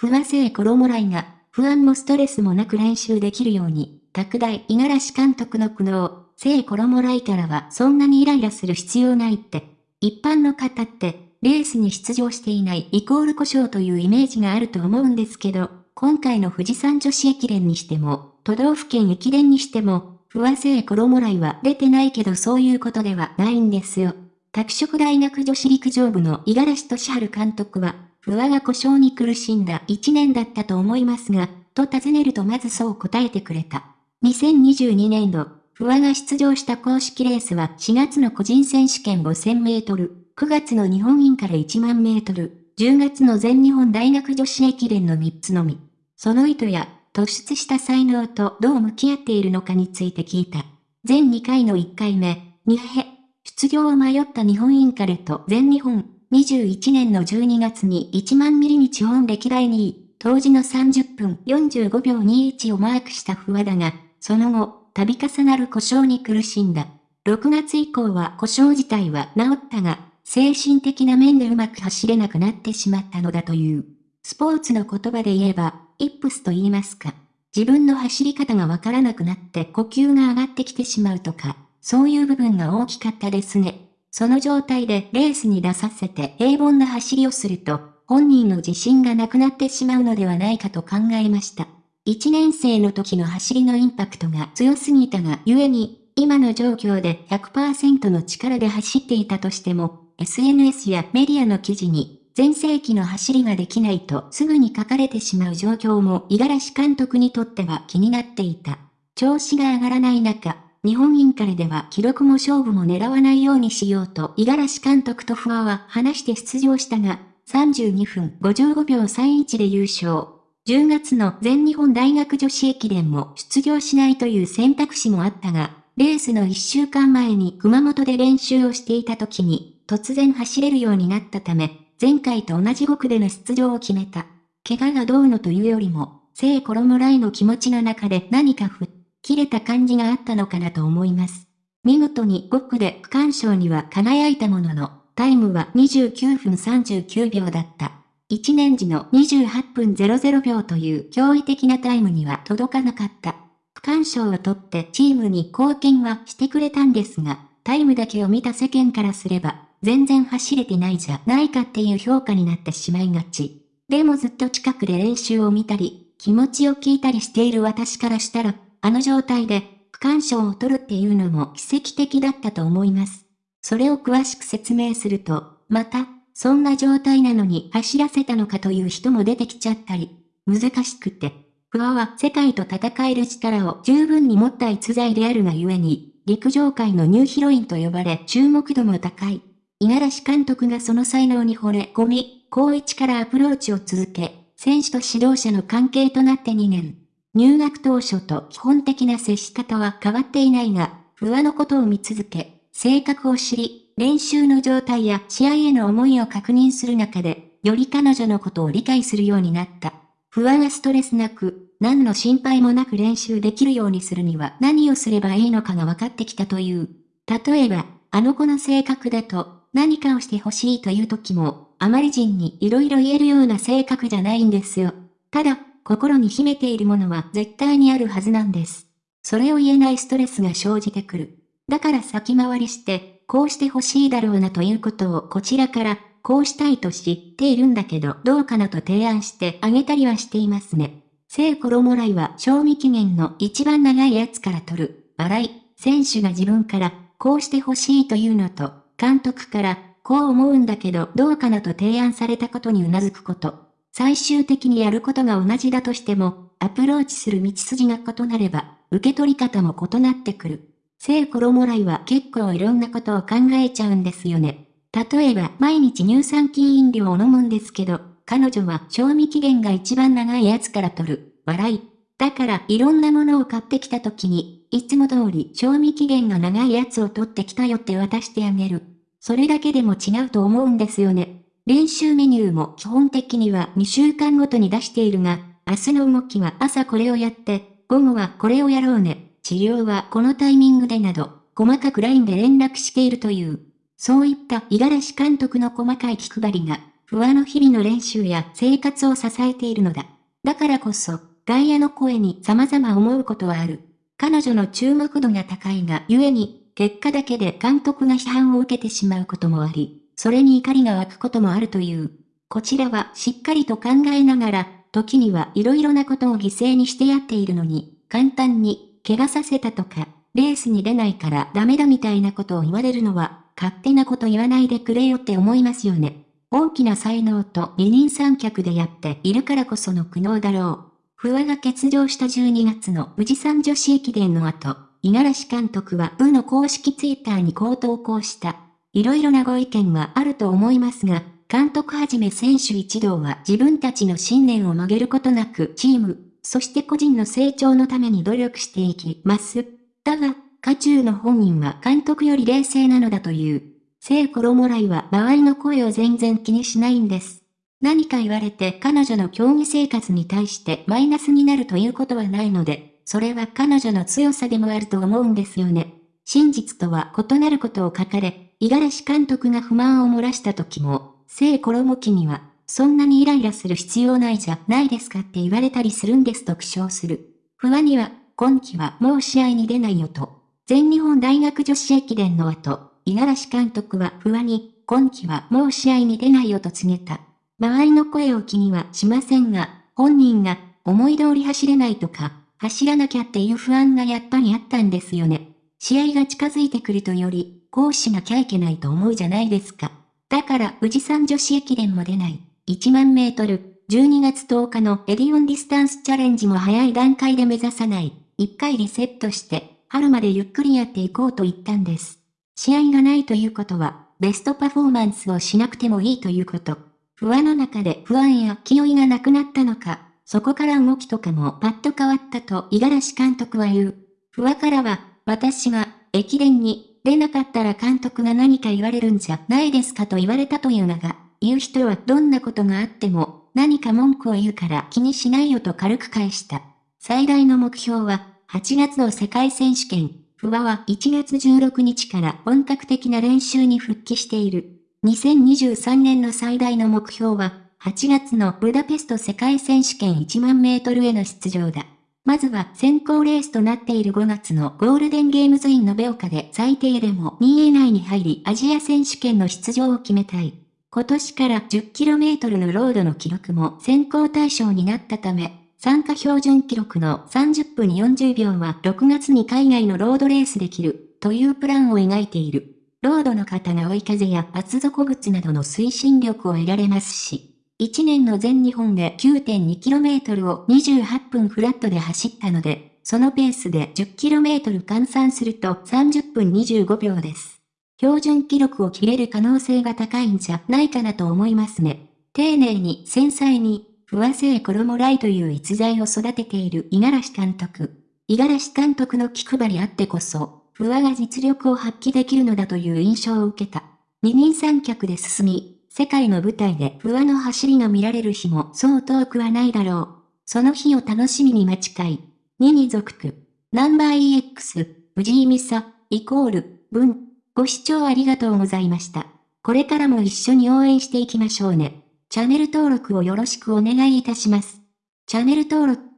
不和製衣来が、不安もストレスもなく練習できるように、拓大五十嵐監督の苦悩、聖衣来からはそんなにイライラする必要ないって。一般の方って、レースに出場していないイコール故障というイメージがあると思うんですけど、今回の富士山女子駅伝にしても、都道府県駅伝にしても、不和製衣来は出てないけどそういうことではないんですよ。拓殖大学女子陸上部の五十嵐俊治監督は、不和が故障に苦しんだ一年だったと思いますが、と尋ねるとまずそう答えてくれた。2022年度、不和が出場した公式レースは4月の個人選手権5000メートル、9月の日本インから1万メートル、10月の全日本大学女子駅伝の3つのみ。その意図や突出した才能とどう向き合っているのかについて聞いた。全2回の1回目、2へ、出場を迷った日本インカレと全日本、21年の12月に1万ミリに日本歴代2位、当時の30分45秒21をマークした不和だが、その後、度重なる故障に苦しんだ。6月以降は故障自体は治ったが、精神的な面でうまく走れなくなってしまったのだという。スポーツの言葉で言えば、イップスと言いますか。自分の走り方がわからなくなって呼吸が上がってきてしまうとか、そういう部分が大きかったですね。その状態でレースに出させて平凡な走りをすると、本人の自信がなくなってしまうのではないかと考えました。1年生の時の走りのインパクトが強すぎたがゆえに、今の状況で100%の力で走っていたとしても、SNS やメディアの記事に、全盛期の走りができないとすぐに書かれてしまう状況も五十嵐監督にとっては気になっていた。調子が上がらない中、日本インカレでは記録も勝負も狙わないようにしようと五十嵐監督と不破は話して出場したが、32分55秒31で優勝。10月の全日本大学女子駅伝も出場しないという選択肢もあったが、レースの1週間前に熊本で練習をしていた時に突然走れるようになったため、前回と同じ5区での出場を決めた。怪我がどうのというよりも、聖衣来の気持ちの中で何か吹っ切れた感じがあったのかなと思います。見事に5区で区間賞には輝いたものの、タイムは29分39秒だった。1年時の28分00秒という驚異的なタイムには届かなかった。区間賞を取ってチームに貢献はしてくれたんですが、タイムだけを見た世間からすれば、全然走れてないじゃないかっていう評価になってしまいがち。でもずっと近くで練習を見たり、気持ちを聞いたりしている私からしたら、あの状態で区間賞を取るっていうのも奇跡的だったと思います。それを詳しく説明すると、また、そんな状態なのに走らせたのかという人も出てきちゃったり、難しくて。不破は世界と戦える力を十分に持った逸材であるがゆえに、陸上界のニューヒロインと呼ばれ注目度も高い。五十嵐監督がその才能に惚れ込み、高一からアプローチを続け、選手と指導者の関係となって2年。入学当初と基本的な接し方は変わっていないが、不破のことを見続け、性格を知り、練習の状態や試合への思いを確認する中で、より彼女のことを理解するようになった。不安やストレスなく、何の心配もなく練習できるようにするには何をすればいいのかが分かってきたという。例えば、あの子の性格だと、何かをしてほしいという時も、あまり人に色々言えるような性格じゃないんですよ。ただ、心に秘めているものは絶対にあるはずなんです。それを言えないストレスが生じてくる。だから先回りして、こうしてほしいだろうなということをこちらから、こうしたいと知っているんだけどどうかなと提案してあげたりはしていますね。聖衣来は賞味期限の一番長いやつから取る。笑い、選手が自分からこうしてほしいというのと、監督からこう思うんだけどどうかなと提案されたことに頷くこと。最終的にやることが同じだとしても、アプローチする道筋が異なれば、受け取り方も異なってくる。聖衣来は結構いろんなことを考えちゃうんですよね。例えば、毎日乳酸菌飲料を飲むんですけど、彼女は賞味期限が一番長いやつから取る。笑い。だから、いろんなものを買ってきた時に、いつも通り賞味期限が長いやつを取ってきたよって渡してあげる。それだけでも違うと思うんですよね。練習メニューも基本的には2週間ごとに出しているが、明日の動きは朝これをやって、午後はこれをやろうね。治療はこのタイミングでなど、細かく LINE で連絡しているという。そういった五十嵐監督の細かい気配りが、不和の日々の練習や生活を支えているのだ。だからこそ、外野の声に様々思うことはある。彼女の注目度が高いがゆえに、結果だけで監督が批判を受けてしまうこともあり、それに怒りが湧くこともあるという。こちらはしっかりと考えながら、時には色々なことを犠牲にしてやっているのに、簡単に、怪我させたとか、レースに出ないからダメだみたいなことを言われるのは、勝手なこと言わないでくれよって思いますよね。大きな才能と二人三脚でやっているからこその苦悩だろう。不破が欠場した12月の富士山女子駅伝の後、五十嵐監督は部の公式ツイッターにこう投稿した。いろいろなご意見はあると思いますが、監督はじめ選手一同は自分たちの信念を曲げることなくチーム、そして個人の成長のために努力していきます。だが、家中の本人は監督より冷静なのだという。聖衣来は周りの声を全然気にしないんです。何か言われて彼女の競技生活に対してマイナスになるということはないので、それは彼女の強さでもあると思うんですよね。真実とは異なることを書かれ、五十嵐監督が不満を漏らした時も、聖衣記には、そんなにイライラする必要ないじゃないですかって言われたりするんですと苦笑する。不安には、今季はもう試合に出ないよと。全日本大学女子駅伝の後、五十嵐監督は不安に、今季はもう試合に出ないよと告げた。周りの声を気にはしませんが、本人が思い通り走れないとか、走らなきゃっていう不安がやっぱりあったんですよね。試合が近づいてくるとより、こうしなきゃいけないと思うじゃないですか。だから富士山女子駅伝も出ない。1万メートル、12月10日のエディオンディスタンスチャレンジも早い段階で目指さない。一回リセットして、春までゆっくりやっていこうと言ったんです。試合がないということは、ベストパフォーマンスをしなくてもいいということ。不安の中で不安や気負いがなくなったのか、そこから動きとかもパッと変わったと五十嵐監督は言う。不安からは、私が、駅伝に、出なかったら監督が何か言われるんじゃないですかと言われたというのが、言う人はどんなことがあっても、何か文句を言うから気にしないよと軽く返した。最大の目標は、8月の世界選手権、不破は1月16日から本格的な練習に復帰している。2023年の最大の目標は、8月のブダペスト世界選手権1万メートルへの出場だ。まずは先行レースとなっている5月のゴールデンゲームズイン延岡で最低でも2位以内に入りアジア選手権の出場を決めたい。今年から 10km のロードの記録も先行対象になったため、参加標準記録の30分40秒は6月に海外のロードレースできる、というプランを描いている。ロードの方が追い風や厚底靴などの推進力を得られますし、1年の全日本で 9.2km を28分フラットで走ったので、そのペースで 10km 換算すると30分25秒です。標準記録を切れる可能性が高いんじゃないかなと思いますね。丁寧に繊細に不和製衣来という逸材を育てている五十嵐監督。五十嵐監督の気配りあってこそ、不和が実力を発揮できるのだという印象を受けた。二人三脚で進み、世界の舞台で不和の走りが見られる日もそう遠くはないだろう。その日を楽しみに待ちたい。2に属く。ナンバー EX、藤井美沙、イコール、文。ご視聴ありがとうございました。これからも一緒に応援していきましょうね。チャンネル登録をよろしくお願いいたします。チャンネル登録